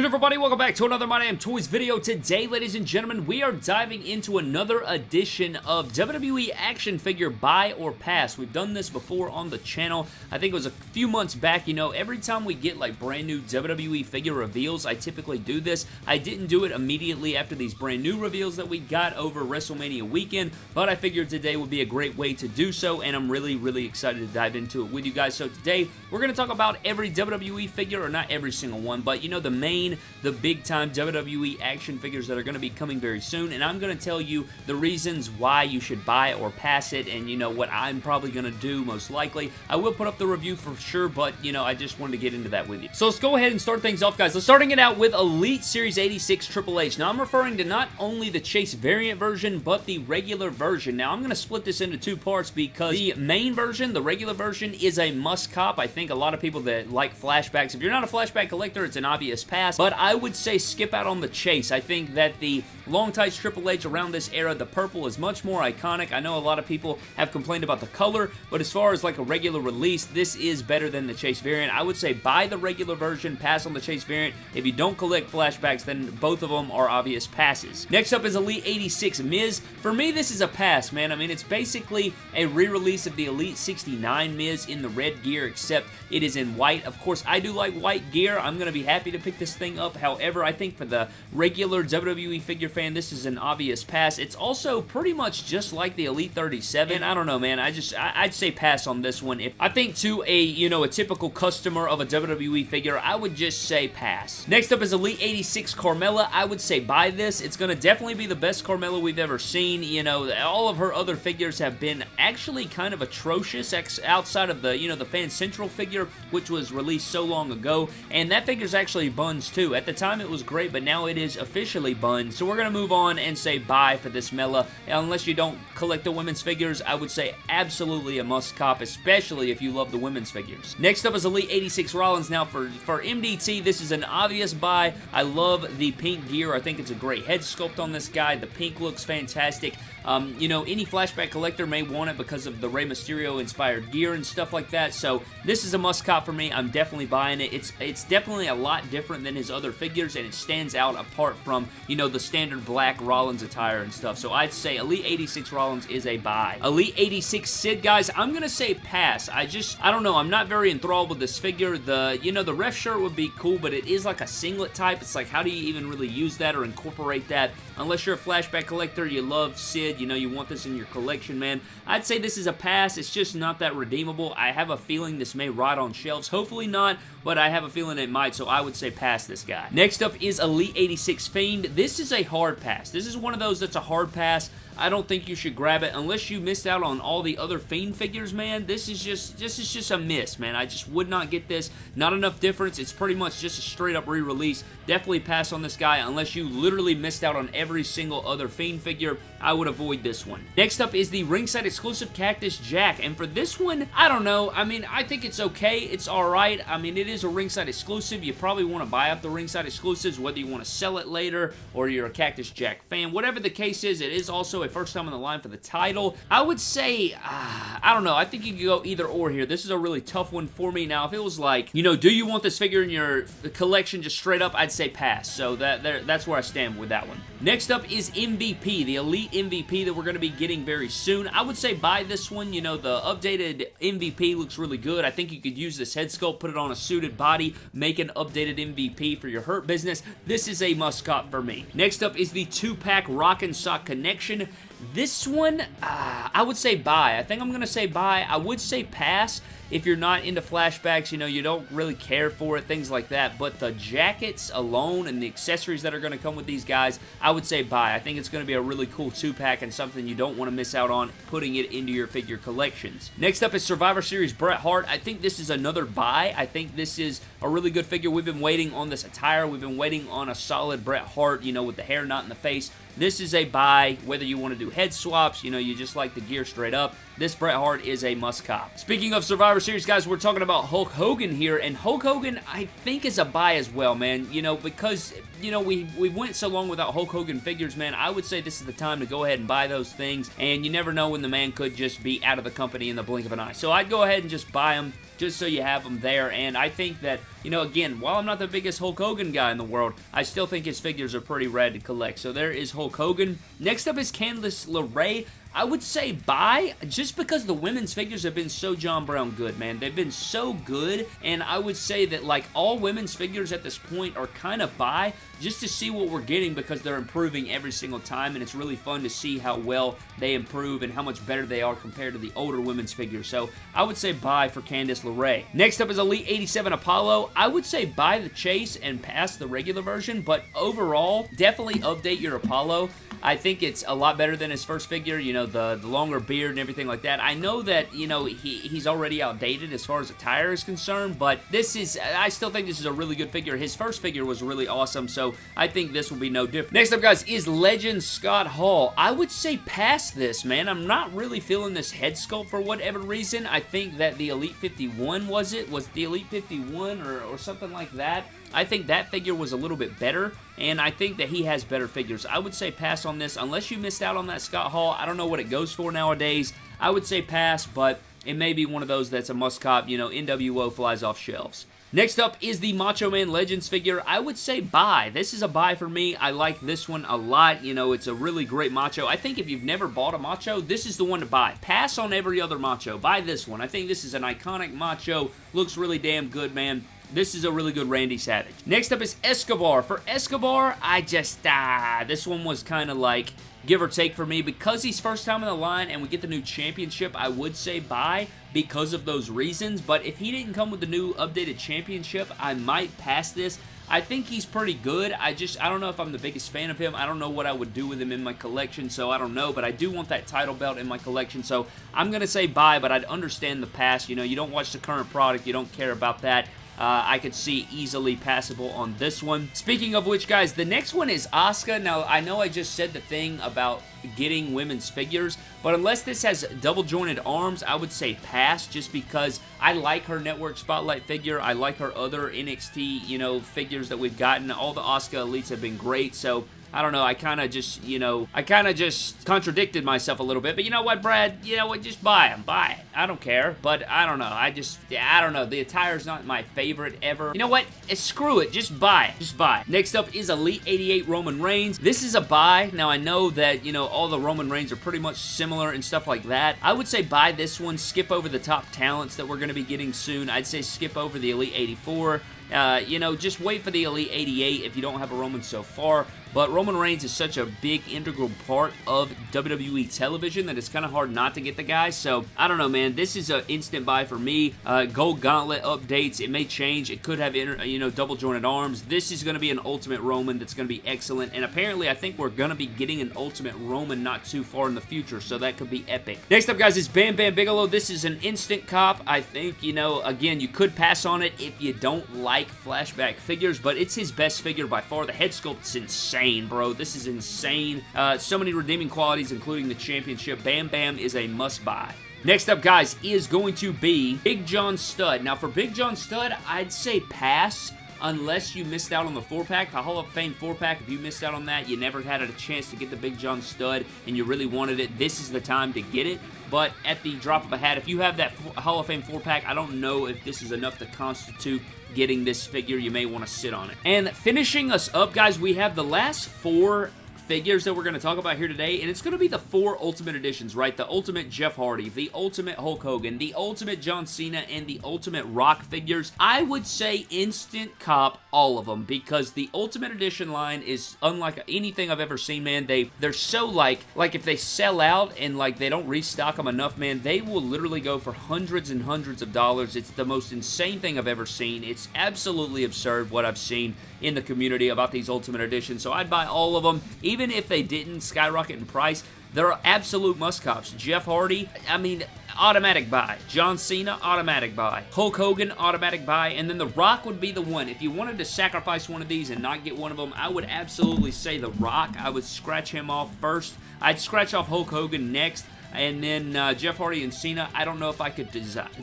good everybody? Welcome back to another My Damn Toys video. Today, ladies and gentlemen, we are diving into another edition of WWE action figure buy or pass. We've done this before on the channel. I think it was a few months back. You know, every time we get like brand new WWE figure reveals, I typically do this. I didn't do it immediately after these brand new reveals that we got over WrestleMania weekend, but I figured today would be a great way to do so, and I'm really, really excited to dive into it with you guys. So today, we're going to talk about every WWE figure, or not every single one, but you know, the main the big time WWE action figures that are going to be coming very soon, and I'm going to tell you the reasons why you should buy or pass it, and you know what I'm probably going to do most likely. I will put up the review for sure, but you know, I just wanted to get into that with you. So let's go ahead and start things off, guys. Let's starting it out with Elite Series 86 Triple H. Now, I'm referring to not only the Chase variant version, but the regular version. Now, I'm going to split this into two parts because the main version, the regular version, is a must cop. I think a lot of people that like flashbacks, if you're not a flashback collector, it's an obvious pass, but I would say skip out on the chase. I think that the long tights Triple H around this era, the purple is much more iconic. I know a lot of people have complained about the color, but as far as like a regular release, this is better than the chase variant. I would say buy the regular version, pass on the chase variant. If you don't collect flashbacks, then both of them are obvious passes. Next up is Elite 86 Miz. For me, this is a pass, man. I mean, it's basically a re-release of the Elite 69 Miz in the red gear, except it is in white. Of course, I do like white gear. I'm going to be happy to pick this this thing up. However, I think for the regular WWE figure fan, this is an obvious pass. It's also pretty much just like the Elite 37. I don't know, man. I just, I, would say pass on this one. If I think to a, you know, a typical customer of a WWE figure, I would just say pass. Next up is Elite 86 Carmella. I would say buy this. It's going to definitely be the best Carmella we've ever seen. You know, all of her other figures have been actually kind of atrocious outside of the, you know, the Fan Central figure, which was released so long ago. And that figure's actually buns too. At the time it was great, but now it is officially buns. So we're going to move on and say buy for this Mela. Unless you don't collect the women's figures, I would say absolutely a must cop, especially if you love the women's figures. Next up is Elite 86 Rollins. Now for, for MDT, this is an obvious buy. I love the pink gear. I think it's a great head sculpt on this guy. The pink looks fantastic. Um, you know, any flashback collector may want it because of the Rey Mysterio inspired gear and stuff like that, so this is a must cop for me. I'm definitely buying it. It's, it's definitely a lot different than his other figures, and it stands out apart from, you know, the standard black Rollins attire and stuff. So I'd say Elite 86 Rollins is a buy. Elite 86 Sid, guys, I'm to say pass. I just, I don't know, I'm not very enthralled with this figure. The, you know, the ref shirt would be cool, but it is like a singlet type. It's like, how do you even really use that or incorporate that? Unless you're a flashback collector, you love Sid, you know, you want this in your collection, man. I'd say this is a pass. It's just not that redeemable. I have a feeling this may rot on shelves. Hopefully not, but I have a feeling it might, so I would say pass this guy. Next up is Elite 86 Fiend. This is a hard pass. This is one of those that's a hard pass. I don't think you should grab it unless you missed out on all the other Fiend figures, man. This is just this is just a miss, man. I just would not get this. Not enough difference. It's pretty much just a straight up re-release. Definitely pass on this guy unless you literally missed out on every single other Fiend figure. I would avoid this one. Next up is the ringside exclusive Cactus Jack, and for this one, I don't know. I mean, I think it's okay. It's alright. I mean, it is a ringside exclusive. You probably want to buy up the ringside exclusives, whether you want to sell it later or you're a Cactus Jack fan. Whatever the case is, it is also a first time on the line for the title. I would say, uh, I don't know, I think you could go either or here. This is a really tough one for me. Now, if it was like, you know, do you want this figure in your collection just straight up, I'd say pass. So that that's where I stand with that one. Next up is MVP, the Elite MVP that we're going to be getting very soon. I would say buy this one. You know, the updated MVP looks really good. I think you could use this head sculpt, put it on a suited body, make an updated MVP for your Hurt business. This is a must cop for me. Next up is the two-pack Rock and Sock Connection. This one, uh, I would say buy. I think I'm going to say buy. I would say pass if you're not into flashbacks, you know, you don't really care for it, things like that. But the jackets alone and the accessories that are going to come with these guys, I would say buy. I think it's going to be a really cool two-pack and something you don't want to miss out on putting it into your figure collections. Next up is Survivor Series Bret Hart. I think this is another buy. I think this is a really good figure. We've been waiting on this attire. We've been waiting on a solid Bret Hart, you know, with the hair not in the face. This is a buy, whether you want to head swaps, you know, you just like the gear straight up. This Bret Hart is a must cop. Speaking of Survivor Series, guys, we're talking about Hulk Hogan here, and Hulk Hogan, I think, is a buy as well, man. You know, because you know, we, we went so long without Hulk Hogan figures, man, I would say this is the time to go ahead and buy those things, and you never know when the man could just be out of the company in the blink of an eye. So I'd go ahead and just buy them just so you have them there. And I think that, you know, again, while I'm not the biggest Hulk Hogan guy in the world, I still think his figures are pretty rad to collect. So there is Hulk Hogan. Next up is Candice LeRae. I would say buy just because the women's figures have been so John Brown good, man. They've been so good, and I would say that like all women's figures at this point are kind of buy just to see what we're getting because they're improving every single time, and it's really fun to see how well they improve and how much better they are compared to the older women's figures. So I would say buy for Candice LeRae. Next up is Elite 87 Apollo. I would say buy the Chase and pass the regular version, but overall, definitely update your Apollo. I think it's a lot better than his first figure, you know, the, the longer beard and everything like that. I know that, you know, he, he's already outdated as far as attire is concerned, but this is, I still think this is a really good figure. His first figure was really awesome, so I think this will be no different. Next up, guys, is Legend Scott Hall. I would say past this, man. I'm not really feeling this head sculpt for whatever reason. I think that the Elite 51, was it? Was the Elite 51 or, or something like that? I think that figure was a little bit better, and I think that he has better figures. I would say pass on this. Unless you missed out on that Scott Hall, I don't know what it goes for nowadays. I would say pass, but it may be one of those that's a must cop, you know, NWO flies off shelves. Next up is the Macho Man Legends figure. I would say buy. This is a buy for me. I like this one a lot. You know, it's a really great Macho. I think if you've never bought a Macho, this is the one to buy. Pass on every other Macho. Buy this one. I think this is an iconic Macho. Looks really damn good, man. This is a really good Randy Savage. Next up is Escobar. For Escobar, I just, ah, this one was kind of like give or take for me. Because he's first time in the line and we get the new championship, I would say buy because of those reasons. But if he didn't come with the new updated championship, I might pass this. I think he's pretty good. I just, I don't know if I'm the biggest fan of him. I don't know what I would do with him in my collection, so I don't know. But I do want that title belt in my collection, so I'm going to say buy, but I'd understand the past. You know, you don't watch the current product. You don't care about that. Uh, I could see easily passable on this one. Speaking of which, guys, the next one is Asuka. Now, I know I just said the thing about getting women's figures, but unless this has double jointed arms, I would say pass just because I like her Network Spotlight figure. I like her other NXT, you know, figures that we've gotten. All the Asuka Elites have been great, so I don't know, I kind of just, you know, I kind of just contradicted myself a little bit, but you know what, Brad? You know what, just buy them, buy it. I don't care, but I don't know, I just, I don't know, the attire's not my favorite ever. You know what, eh, screw it, just buy it, just buy it. Next up is Elite 88 Roman Reigns. This is a buy. Now, I know that, you know, all the Roman Reigns are pretty much similar and stuff like that. I would say buy this one, skip over the top talents that we're going to be getting soon. I'd say skip over the Elite 84. Uh, you know, just wait for the Elite 88 if you don't have a Roman so far. But Roman Reigns is such a big integral part of WWE television that it's kind of hard not to get the guy. So, I don't know, man. This is an instant buy for me. Uh, Gold Gauntlet updates. It may change. It could have, you know, double jointed arms. This is going to be an Ultimate Roman that's going to be excellent. And apparently, I think we're going to be getting an Ultimate Roman not too far in the future. So, that could be epic. Next up, guys, is Bam Bam Bigelow. This is an instant cop. I think, you know, again, you could pass on it if you don't like flashback figures. But it's his best figure by far. The head sculpt's insane bro. This is insane. Uh, so many redeeming qualities, including the championship. Bam Bam is a must-buy. Next up, guys, is going to be Big John Studd. Now, for Big John Studd, I'd say pass unless you missed out on the 4-pack, the Hall of Fame 4-pack. If you missed out on that, you never had a chance to get the Big John Studd and you really wanted it, this is the time to get it. But at the drop of a hat, if you have that Hall of Fame 4-pack, I don't know if this is enough to constitute getting this figure. You may want to sit on it. And finishing us up, guys, we have the last four figures that we're going to talk about here today, and it's going to be the four Ultimate Editions, right? The Ultimate Jeff Hardy, the Ultimate Hulk Hogan, the Ultimate John Cena, and the Ultimate Rock figures. I would say instant cop all of them because the Ultimate Edition line is unlike anything I've ever seen, man. They, they're so like, like if they sell out and like they don't restock them enough, man, they will literally go for hundreds and hundreds of dollars. It's the most insane thing I've ever seen. It's absolutely absurd what I've seen in the community about these Ultimate Editions, so I'd buy all of them, even if they didn't skyrocket in price. They're absolute must-cops. Jeff Hardy, I mean, automatic buy. John Cena, automatic buy. Hulk Hogan, automatic buy. And then The Rock would be the one. If you wanted to sacrifice one of these and not get one of them, I would absolutely say The Rock. I would scratch him off first. I'd scratch off Hulk Hogan next. And then uh, Jeff Hardy and Cena, I don't know if I could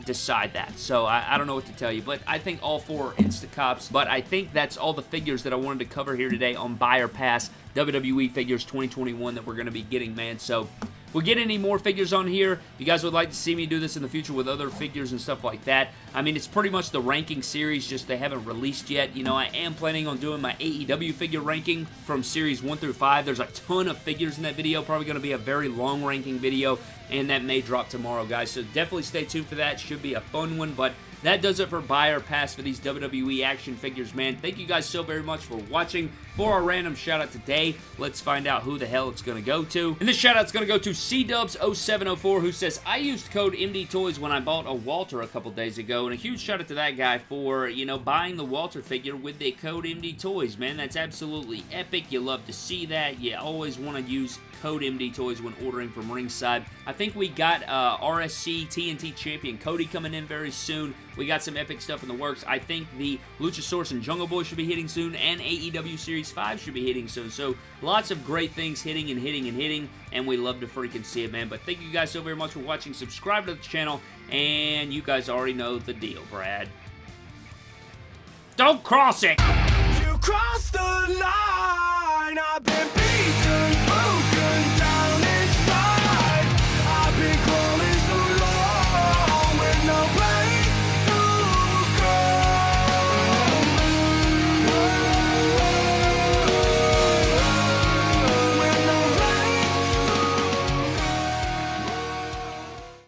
decide that. So I, I, don't know what to tell you, but I think all four are Instacops. But I think that's all the figures that I wanted to cover here today on Buyer Pass WWE Figures 2021 that we're going to be getting, man. So we get any more figures on here, if you guys would like to see me do this in the future with other figures and stuff like that, I mean, it's pretty much the ranking series, just they haven't released yet. You know, I am planning on doing my AEW figure ranking from series 1 through 5. There's a ton of figures in that video, probably going to be a very long ranking video, and that may drop tomorrow, guys. So definitely stay tuned for that. Should be a fun one, but that does it for buy or pass for these WWE action figures, man. Thank you guys so very much for watching. For our random shout out today, let's find out who the hell it's going to go to. And this shout out's going to go to CDubs0704 who says, I used code MD Toys when I bought a Walter a couple days ago. And a huge shout out to that guy for, you know, buying the Walter figure with the code MD Toys, man. That's absolutely epic. You love to see that. You always want to use code MD Toys when ordering from Ringside. I think we got uh, RSC TNT Champion Cody coming in very soon. We got some epic stuff in the works. I think the Luchasaurus and Jungle Boy should be hitting soon, and AEW Series 5 should be hitting soon. So lots of great things hitting and hitting and hitting, and we love to freaking see it, man. But thank you guys so very much for watching. Subscribe to the channel, and you guys already know the deal, Brad. Don't cross it! You crossed the line!